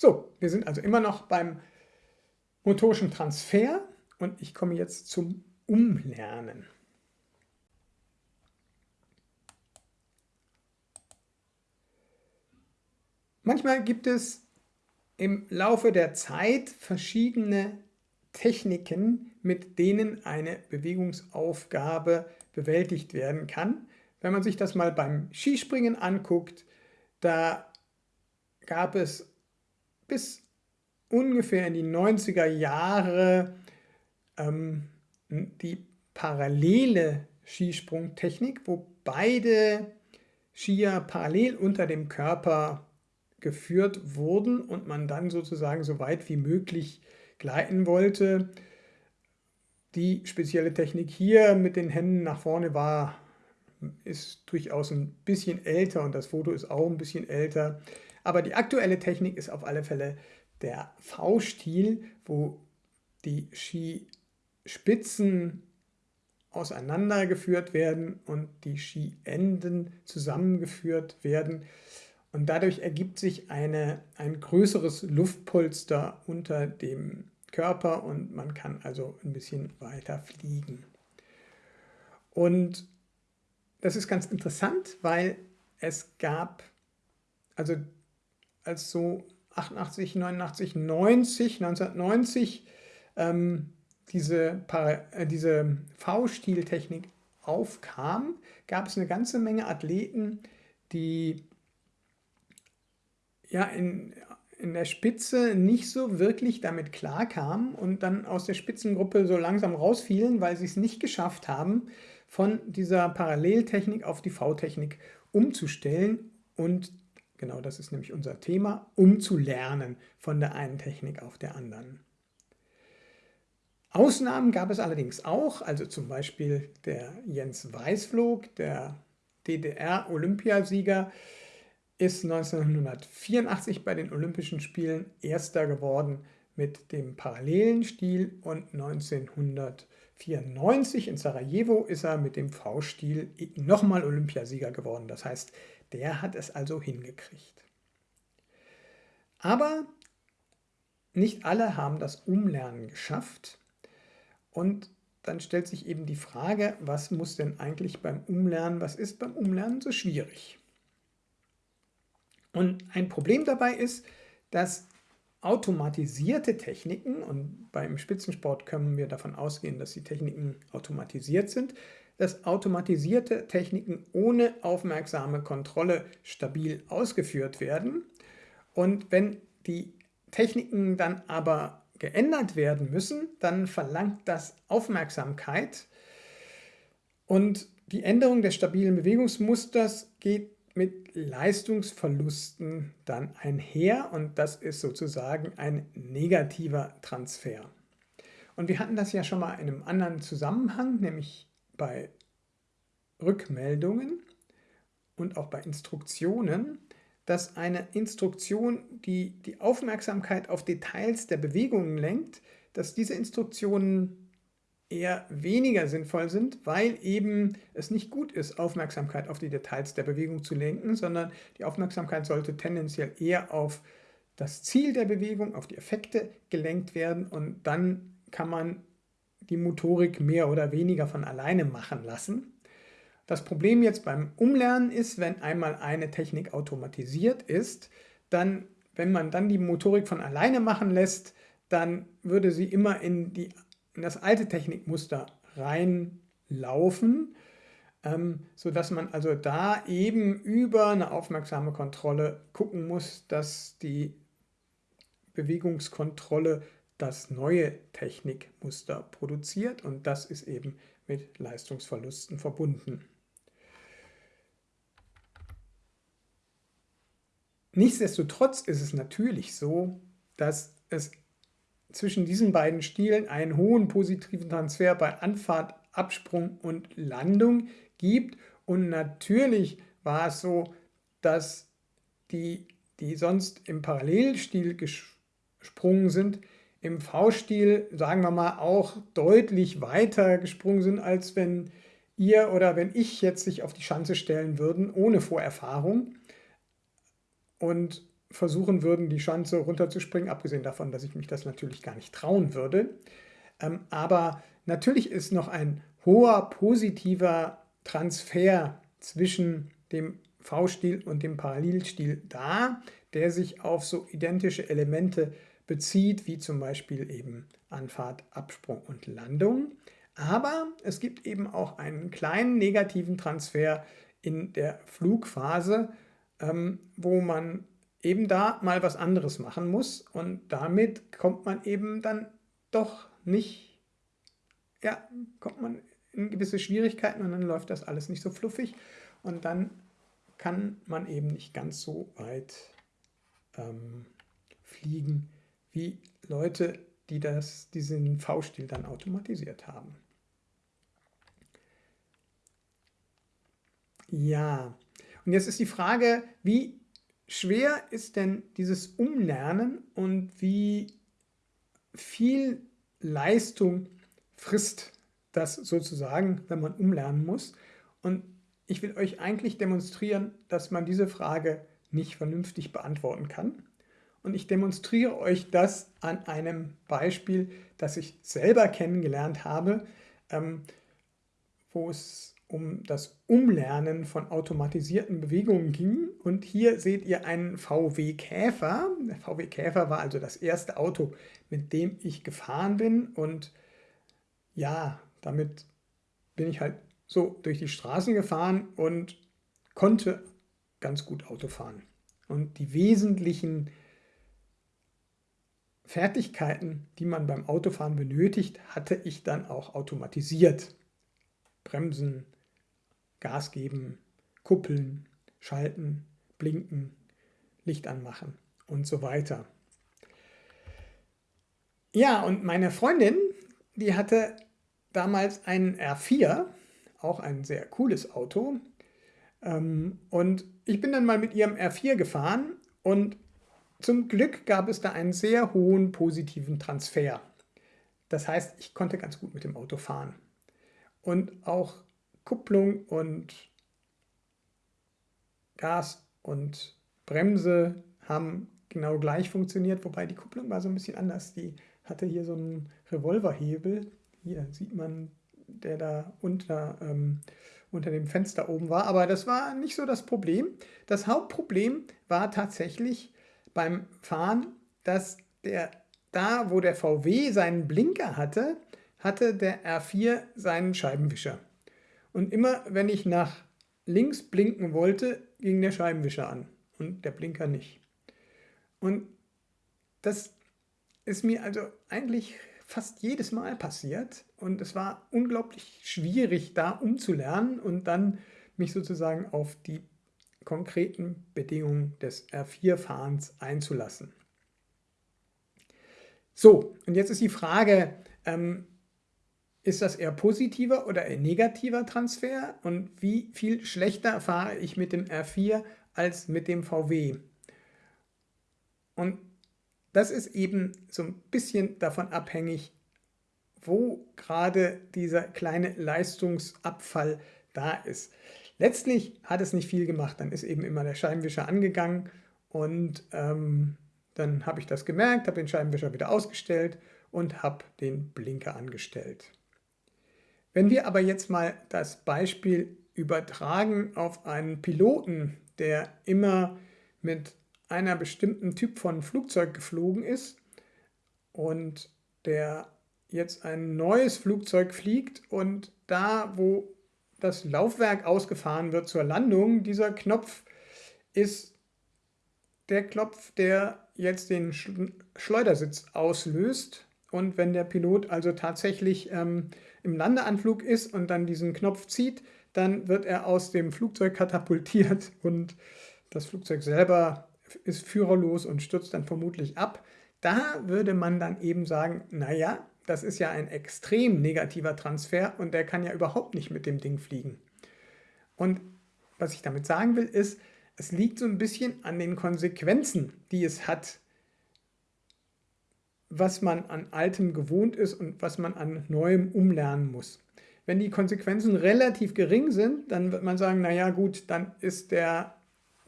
So, wir sind also immer noch beim motorischen Transfer und ich komme jetzt zum Umlernen. Manchmal gibt es im Laufe der Zeit verschiedene Techniken, mit denen eine Bewegungsaufgabe bewältigt werden kann. Wenn man sich das mal beim Skispringen anguckt, da gab es bis ungefähr in die 90er Jahre ähm, die parallele Skisprungtechnik, wo beide Skier parallel unter dem Körper geführt wurden und man dann sozusagen so weit wie möglich gleiten wollte. Die spezielle Technik hier mit den Händen nach vorne war, ist durchaus ein bisschen älter und das Foto ist auch ein bisschen älter. Aber die aktuelle Technik ist auf alle Fälle der V-Stil, wo die Skispitzen auseinandergeführt werden und die Skienden zusammengeführt werden. Und dadurch ergibt sich eine, ein größeres Luftpolster unter dem Körper und man kann also ein bisschen weiter fliegen. Und das ist ganz interessant, weil es gab, also als so 88, 89, 90, 1990 ähm, diese, äh, diese V-Stil-Technik aufkam, gab es eine ganze Menge Athleten, die ja in, in der Spitze nicht so wirklich damit klarkamen und dann aus der Spitzengruppe so langsam rausfielen, weil sie es nicht geschafft haben, von dieser Paralleltechnik auf die V-Technik umzustellen und genau das ist nämlich unser Thema, umzulernen von der einen Technik auf der anderen. Ausnahmen gab es allerdings auch, also zum Beispiel der Jens Weißflog, der DDR-Olympiasieger, ist 1984 bei den Olympischen Spielen Erster geworden mit dem parallelen Stil und 1994 in Sarajevo ist er mit dem V-Stil nochmal Olympiasieger geworden. Das heißt, der hat es also hingekriegt. Aber nicht alle haben das Umlernen geschafft und dann stellt sich eben die Frage, was muss denn eigentlich beim Umlernen, was ist beim Umlernen so schwierig? Und ein Problem dabei ist, dass automatisierte Techniken, und beim Spitzensport können wir davon ausgehen, dass die Techniken automatisiert sind, dass automatisierte Techniken ohne aufmerksame Kontrolle stabil ausgeführt werden. Und wenn die Techniken dann aber geändert werden müssen, dann verlangt das Aufmerksamkeit. Und die Änderung des stabilen Bewegungsmusters geht mit Leistungsverlusten dann einher und das ist sozusagen ein negativer Transfer. Und wir hatten das ja schon mal in einem anderen Zusammenhang, nämlich bei Rückmeldungen und auch bei Instruktionen, dass eine Instruktion, die die Aufmerksamkeit auf Details der Bewegungen lenkt, dass diese Instruktionen eher weniger sinnvoll sind, weil eben es nicht gut ist, Aufmerksamkeit auf die Details der Bewegung zu lenken, sondern die Aufmerksamkeit sollte tendenziell eher auf das Ziel der Bewegung, auf die Effekte gelenkt werden und dann kann man die Motorik mehr oder weniger von alleine machen lassen. Das Problem jetzt beim Umlernen ist, wenn einmal eine Technik automatisiert ist, dann, wenn man dann die Motorik von alleine machen lässt, dann würde sie immer in die in das alte Technikmuster reinlaufen, ähm, sodass man also da eben über eine aufmerksame Kontrolle gucken muss, dass die Bewegungskontrolle das neue Technikmuster produziert und das ist eben mit Leistungsverlusten verbunden. Nichtsdestotrotz ist es natürlich so, dass es zwischen diesen beiden Stilen einen hohen positiven Transfer bei Anfahrt, Absprung und Landung gibt. Und natürlich war es so, dass die, die sonst im Parallelstil gesprungen sind, im V-Stil, sagen wir mal, auch deutlich weiter gesprungen sind, als wenn ihr oder wenn ich jetzt sich auf die Schanze stellen würden, ohne Vorerfahrung. Und versuchen würden, die Schanze runterzuspringen, abgesehen davon, dass ich mich das natürlich gar nicht trauen würde. Ähm, aber natürlich ist noch ein hoher positiver Transfer zwischen dem V-Stil und dem Parallelstil da, der sich auf so identische Elemente bezieht, wie zum Beispiel eben Anfahrt, Absprung und Landung. Aber es gibt eben auch einen kleinen negativen Transfer in der Flugphase, ähm, wo man eben da mal was anderes machen muss und damit kommt man eben dann doch nicht, ja, kommt man in gewisse Schwierigkeiten und dann läuft das alles nicht so fluffig und dann kann man eben nicht ganz so weit ähm, fliegen wie Leute, die das, diesen V-Stil dann automatisiert haben. Ja, und jetzt ist die Frage, wie schwer ist denn dieses Umlernen und wie viel Leistung frisst das sozusagen, wenn man umlernen muss. Und ich will euch eigentlich demonstrieren, dass man diese Frage nicht vernünftig beantworten kann. Und ich demonstriere euch das an einem Beispiel, das ich selber kennengelernt habe, ähm, wo es um das Umlernen von automatisierten Bewegungen ging. Und hier seht ihr einen VW Käfer. Der VW Käfer war also das erste Auto, mit dem ich gefahren bin. Und ja, damit bin ich halt so durch die Straßen gefahren und konnte ganz gut Auto fahren. Und die wesentlichen Fertigkeiten, die man beim Autofahren benötigt, hatte ich dann auch automatisiert. Bremsen, Gas geben, kuppeln, schalten, blinken, Licht anmachen und so weiter. Ja, und meine Freundin, die hatte damals einen R4, auch ein sehr cooles Auto. Ähm, und ich bin dann mal mit ihrem R4 gefahren und zum Glück gab es da einen sehr hohen positiven Transfer. Das heißt, ich konnte ganz gut mit dem Auto fahren. Und auch Kupplung und Gas und Bremse haben genau gleich funktioniert, wobei die Kupplung war so ein bisschen anders. Die hatte hier so einen Revolverhebel. Hier sieht man, der da unter, ähm, unter dem Fenster oben war. Aber das war nicht so das Problem. Das Hauptproblem war tatsächlich beim Fahren, dass der da, wo der VW seinen Blinker hatte, hatte der R4 seinen Scheibenwischer. Und immer wenn ich nach links blinken wollte, ging der Scheibenwischer an und der Blinker nicht. Und das ist mir also eigentlich fast jedes Mal passiert und es war unglaublich schwierig, da umzulernen und dann mich sozusagen auf die konkreten Bedingungen des R4-Fahrens einzulassen. So, und jetzt ist die Frage, ähm, ist das eher positiver oder eher negativer Transfer und wie viel schlechter fahre ich mit dem R4 als mit dem VW? Und das ist eben so ein bisschen davon abhängig, wo gerade dieser kleine Leistungsabfall da ist. Letztlich hat es nicht viel gemacht, dann ist eben immer der Scheibenwischer angegangen und ähm, dann habe ich das gemerkt, habe den Scheibenwischer wieder ausgestellt und habe den Blinker angestellt. Wenn wir aber jetzt mal das Beispiel übertragen auf einen Piloten, der immer mit einer bestimmten Typ von Flugzeug geflogen ist und der jetzt ein neues Flugzeug fliegt und da, wo das Laufwerk ausgefahren wird zur Landung, dieser Knopf ist der Knopf, der jetzt den Schleudersitz auslöst. Und wenn der Pilot also tatsächlich ähm, im Landeanflug ist und dann diesen Knopf zieht, dann wird er aus dem Flugzeug katapultiert und das Flugzeug selber ist führerlos und stürzt dann vermutlich ab. Da würde man dann eben sagen, naja, das ist ja ein extrem negativer Transfer und der kann ja überhaupt nicht mit dem Ding fliegen. Und was ich damit sagen will, ist, es liegt so ein bisschen an den Konsequenzen, die es hat, was man an Altem gewohnt ist und was man an Neuem umlernen muss. Wenn die Konsequenzen relativ gering sind, dann wird man sagen, naja gut, dann ist der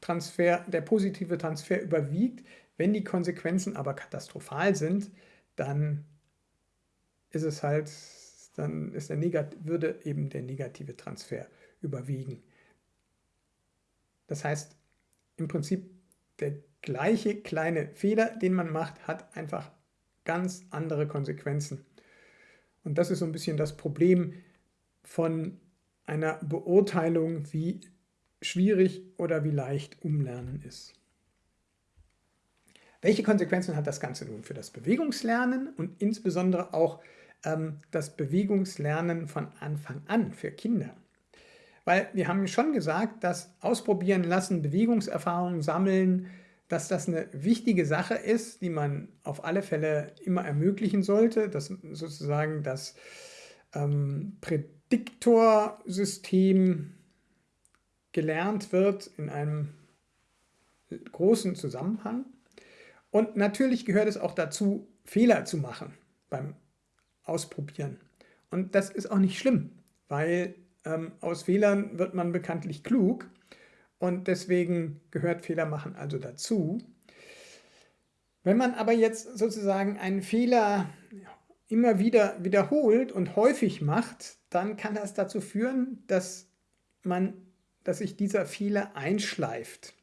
Transfer, der positive Transfer überwiegt. Wenn die Konsequenzen aber katastrophal sind, dann ist es halt, dann ist der würde eben der negative Transfer überwiegen. Das heißt, im Prinzip der gleiche kleine Fehler, den man macht, hat einfach ganz andere Konsequenzen. Und das ist so ein bisschen das Problem von einer Beurteilung, wie schwierig oder wie leicht Umlernen ist. Welche Konsequenzen hat das Ganze nun für das Bewegungslernen und insbesondere auch ähm, das Bewegungslernen von Anfang an für Kinder? Weil wir haben schon gesagt, dass Ausprobieren lassen, Bewegungserfahrungen sammeln, dass das eine wichtige Sache ist, die man auf alle Fälle immer ermöglichen sollte, dass sozusagen das ähm, Prädiktorsystem gelernt wird in einem großen Zusammenhang. Und natürlich gehört es auch dazu, Fehler zu machen beim Ausprobieren. Und das ist auch nicht schlimm, weil ähm, aus Fehlern wird man bekanntlich klug und deswegen gehört Fehler machen also dazu. Wenn man aber jetzt sozusagen einen Fehler immer wieder wiederholt und häufig macht, dann kann das dazu führen, dass, man, dass sich dieser Fehler einschleift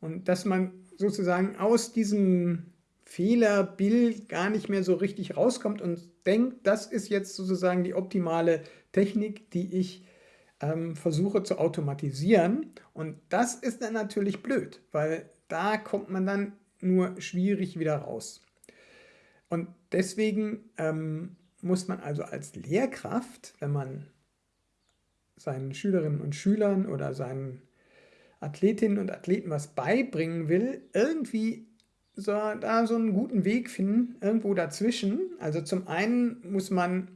und dass man sozusagen aus diesem Fehlerbild gar nicht mehr so richtig rauskommt und denkt, das ist jetzt sozusagen die optimale Technik, die ich ähm, versuche zu automatisieren. Und das ist dann natürlich blöd, weil da kommt man dann nur schwierig wieder raus. Und deswegen ähm, muss man also als Lehrkraft, wenn man seinen Schülerinnen und Schülern oder seinen Athletinnen und Athleten was beibringen will, irgendwie so, da so einen guten Weg finden, irgendwo dazwischen. Also zum einen muss man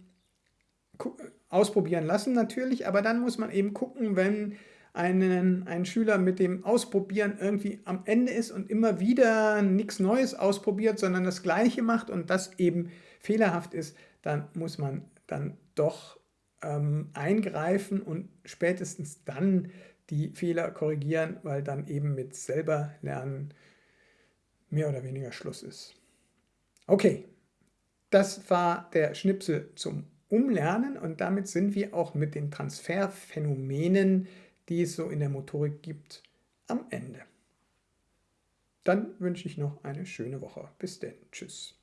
ausprobieren lassen natürlich, aber dann muss man eben gucken, wenn einen, ein Schüler mit dem Ausprobieren irgendwie am Ende ist und immer wieder nichts Neues ausprobiert, sondern das Gleiche macht und das eben fehlerhaft ist, dann muss man dann doch ähm, eingreifen und spätestens dann die Fehler korrigieren, weil dann eben mit selber lernen mehr oder weniger Schluss ist. Okay, das war der Schnipsel zum Umlernen und damit sind wir auch mit den Transferphänomenen, die es so in der Motorik gibt, am Ende. Dann wünsche ich noch eine schöne Woche. Bis denn. Tschüss.